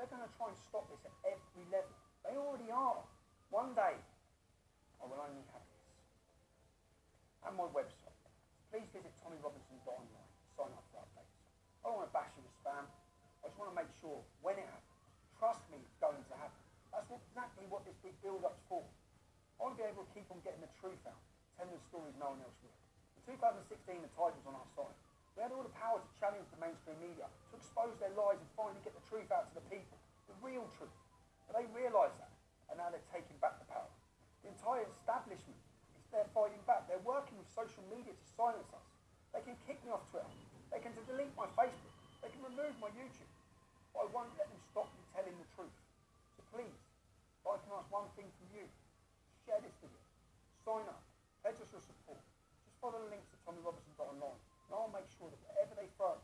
They're going to try and stop this at every level. They already are. One day, I will only have this. And my website. Please visit tommyrobinson.online. Sign up for updates. I don't want to bash you with spam. I just want to make sure when it happens, trust me, it's going to happen. That's exactly what this big build-up's for. I want to be able to keep on getting the truth out, telling the stories no one else will. In 2016, the tide was on our expose their lies and finally get the truth out to the people, the real truth. But they realise that, and now they're taking back the power. The entire establishment is there fighting back. They're working with social media to silence us. They can kick me off Twitter. They can delete my Facebook. They can remove my YouTube. But I won't let them stop me telling the truth. So please, if I can ask one thing from you, share this video. Sign up. Pledge us your support. Just follow the links at TommyRobinson.online. And I'll make sure that whatever they throw